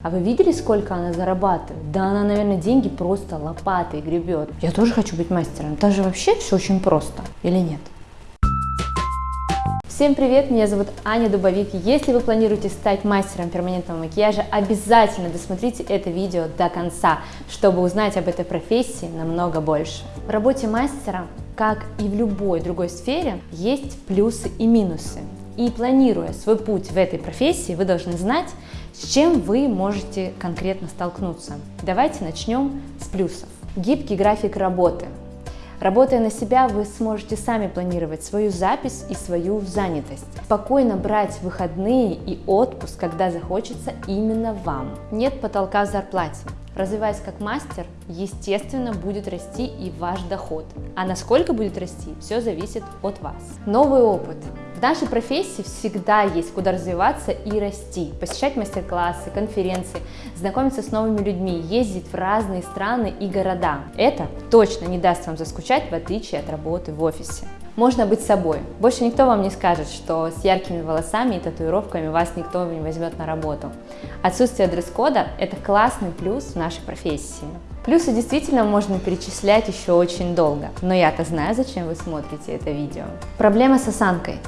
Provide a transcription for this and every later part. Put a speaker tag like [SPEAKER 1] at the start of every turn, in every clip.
[SPEAKER 1] А вы видели, сколько она зарабатывает? Да она, наверное, деньги просто лопатой гребет. Я тоже хочу быть мастером. Там же вообще все очень просто. Или нет? Всем привет, меня зовут Аня Дубовик. Если вы планируете стать мастером перманентного макияжа, обязательно досмотрите это видео до конца, чтобы узнать об этой профессии намного больше. В работе мастера, как и в любой другой сфере, есть плюсы и минусы. И планируя свой путь в этой профессии, вы должны знать, с чем вы можете конкретно столкнуться. Давайте начнем с плюсов. Гибкий график работы. Работая на себя, вы сможете сами планировать свою запись и свою занятость. Спокойно брать выходные и отпуск, когда захочется именно вам. Нет потолка в зарплате. Развиваясь как мастер, естественно, будет расти и ваш доход. А насколько будет расти, все зависит от вас. Новый опыт. В нашей профессии всегда есть куда развиваться и расти, посещать мастер-классы, конференции, знакомиться с новыми людьми, ездить в разные страны и города. Это точно не даст вам заскучать, в отличие от работы в офисе. Можно быть собой. Больше никто вам не скажет, что с яркими волосами и татуировками вас никто не возьмет на работу. Отсутствие дресс-кода – это классный плюс в нашей профессии. Плюсы действительно можно перечислять еще очень долго, но я-то знаю, зачем вы смотрите это видео. Проблема с осанкой.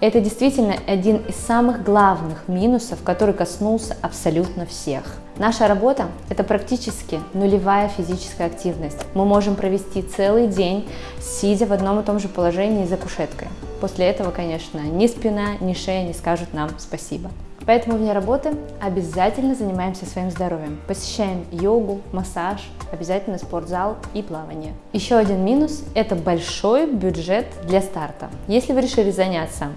[SPEAKER 1] Это действительно один из самых главных минусов, который коснулся абсолютно всех. Наша работа – это практически нулевая физическая активность. Мы можем провести целый день, сидя в одном и том же положении за кушеткой. После этого, конечно, ни спина, ни шея не скажут нам спасибо. Поэтому вне работы обязательно занимаемся своим здоровьем. Посещаем йогу, массаж, обязательно спортзал и плавание. Еще один минус – это большой бюджет для старта. Если вы решили заняться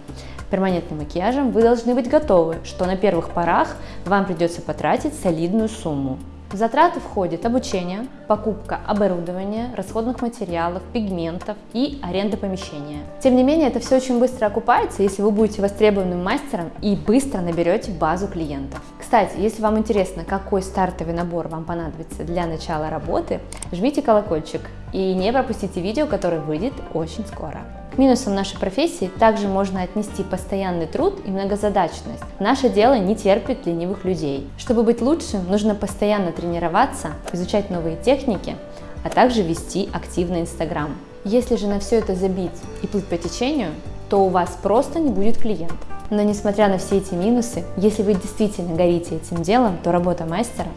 [SPEAKER 1] перманентным макияжем, вы должны быть готовы, что на первых порах вам придется потратить солидную сумму. В затраты входит обучение, покупка оборудования, расходных материалов, пигментов и аренда помещения. Тем не менее, это все очень быстро окупается, если вы будете востребованным мастером и быстро наберете базу клиентов. Кстати, если вам интересно, какой стартовый набор вам понадобится для начала работы, жмите колокольчик и не пропустите видео, которое выйдет очень скоро. К минусам нашей профессии также можно отнести постоянный труд и многозадачность. Наше дело не терпит ленивых людей. Чтобы быть лучшим, нужно постоянно тренироваться, изучать новые техники, а также вести активный Инстаграм. Если же на все это забить и плыть по течению, то у вас просто не будет клиентов. Но несмотря на все эти минусы, если вы действительно горите этим делом, то работа мастера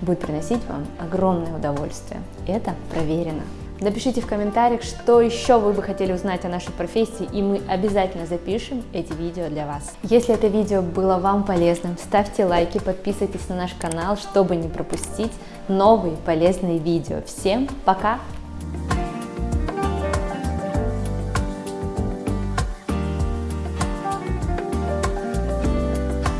[SPEAKER 1] будет приносить вам огромное удовольствие. Это проверено. Напишите в комментариях, что еще вы бы хотели узнать о нашей профессии, и мы обязательно запишем эти видео для вас. Если это видео было вам полезным, ставьте лайки, подписывайтесь на наш канал, чтобы не пропустить новые полезные видео. Всем пока!